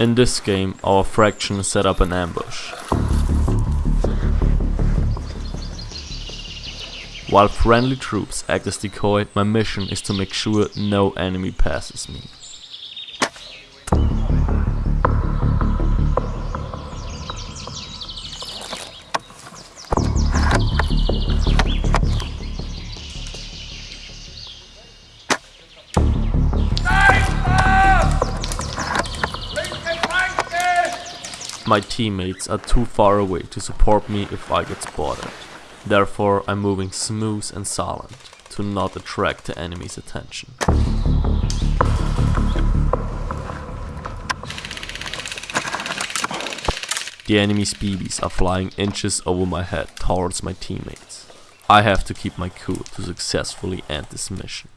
In this game, our fraction set up an ambush. While friendly troops act as decoy, my mission is to make sure no enemy passes me. My teammates are too far away to support me if I get spotted. Therefore, I'm moving smooth and silent to not attract the enemy's attention. The enemy's BBs are flying inches over my head towards my teammates. I have to keep my cool to successfully end this mission.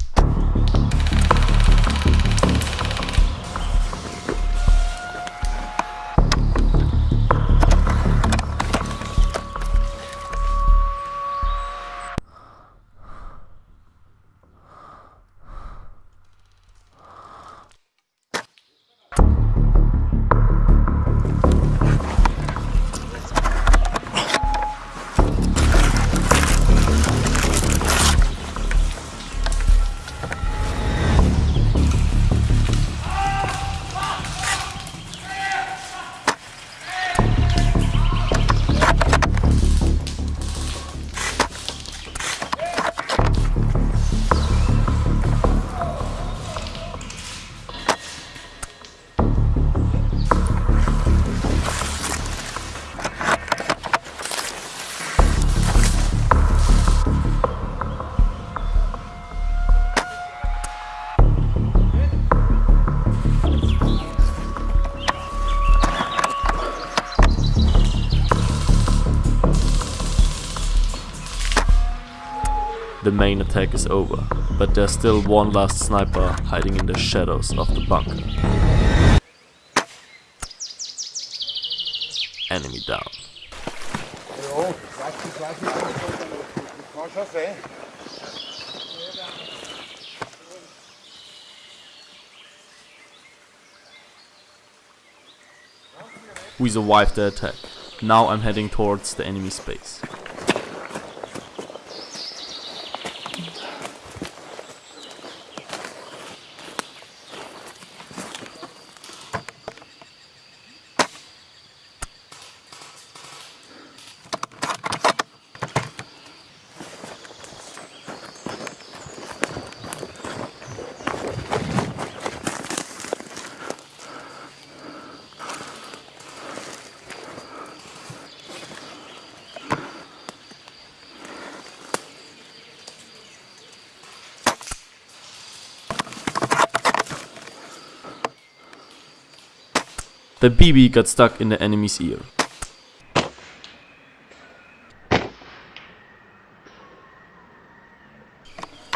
The main attack is over, but there's still one last sniper hiding in the shadows of the bunker. Enemy down. We survived the attack. Now I'm heading towards the enemy space. The BB got stuck in the enemy's ear.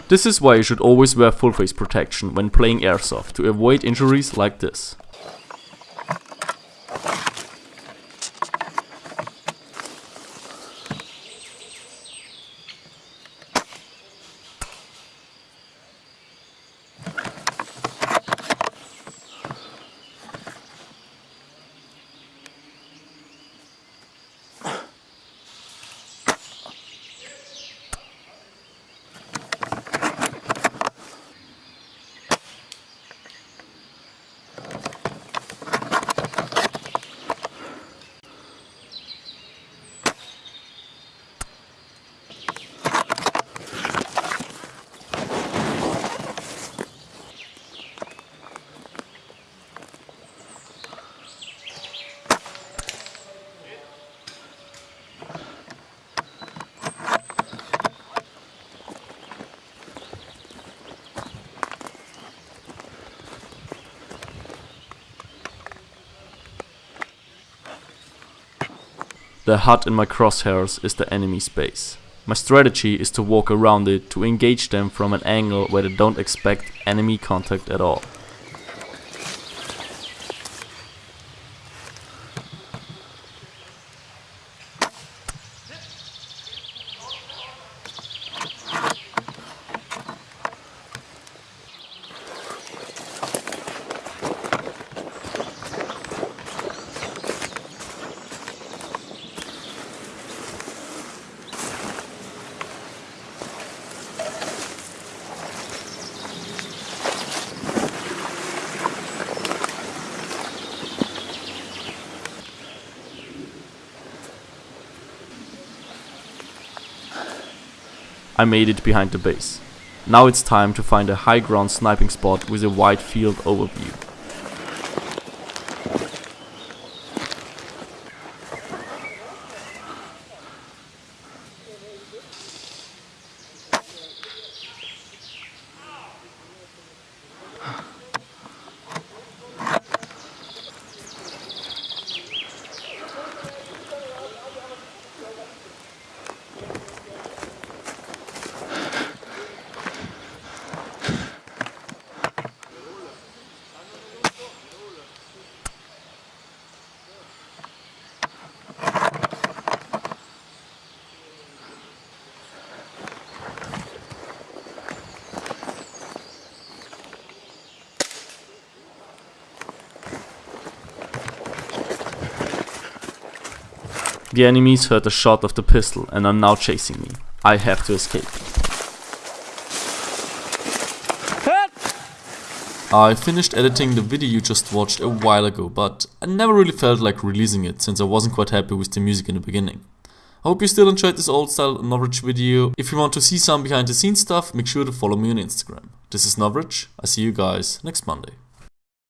This is why you should always wear full face protection when playing airsoft to avoid injuries like this. The hut in my crosshairs is the enemy space. My strategy is to walk around it to engage them from an angle where they don't expect enemy contact at all. I made it behind the base. Now it's time to find a high ground sniping spot with a wide field overview. The enemies heard the shot of the pistol and are now chasing me. I have to escape. I finished editing the video you just watched a while ago, but I never really felt like releasing it since I wasn't quite happy with the music in the beginning. I hope you still enjoyed this old style Novritsch video. If you want to see some behind the scenes stuff, make sure to follow me on Instagram. This is Novritsch, I see you guys next Monday.